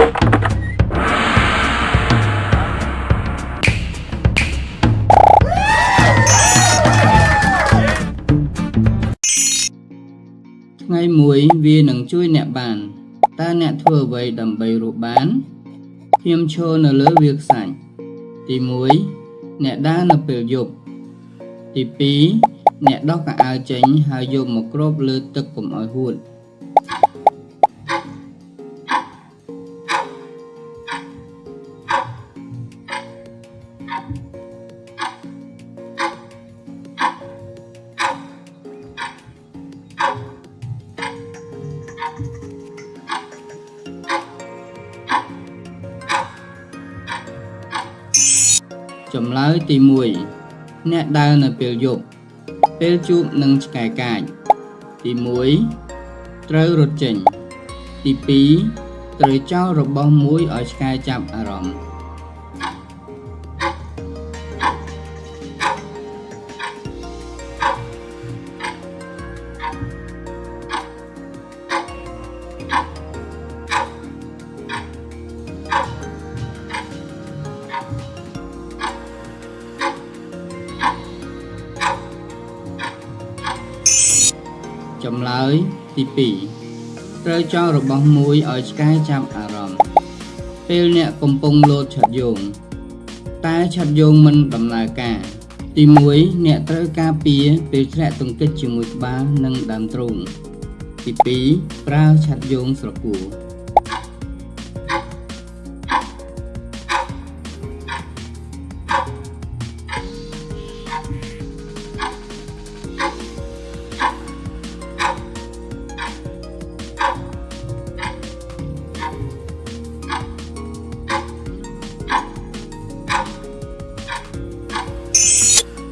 ថ្ងៃមួយវានឹងជួយអ្នកបានតើអ្នកធ្វើអ្វីដើម្បីរស់បានខ្ញុំឈរនៅលើវាលខ្សាច់ទី1អ្នកដើរនៅពេលយប់ទី2អ្នកដោះកៅអៅចេញហើយយកមកគ្របលើទឹកកុំឲ្យហួត ចម្លើយទី1អ្នកដើរនៅពេលយប់ពេលជួបនឹងឆ្កែកាចទី1ត្រូវរត់ចេញ ទី2ត្រូវចោលរបស់មួយឲ្យឆ្កែចាប់អារម្មណ៍ ចម្លើយទី2ត្រូវចោលរបស់មួយឲ្យឆ្កែចាប់អារម្មណ៍ពេលអ្នកកំពុងលោតឆាត់យងតែឆាត់យងមិនដំណើរការ ទី1អ្នកត្រូវការពារពេលធ្លាក់ទង្គិចជាមួយក្បាលនិងដើមទ្រូងទី2ប្រើឆាត់យងស្រគួរ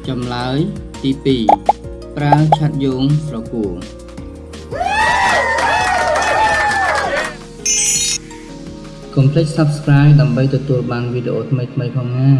ចម្លើយទី2ប្រើឆាត់យោងស្រគួរកុំភ្លេច Subscribe ដើម្បីទទួលបានវីដេអូថ្មីៗផងណា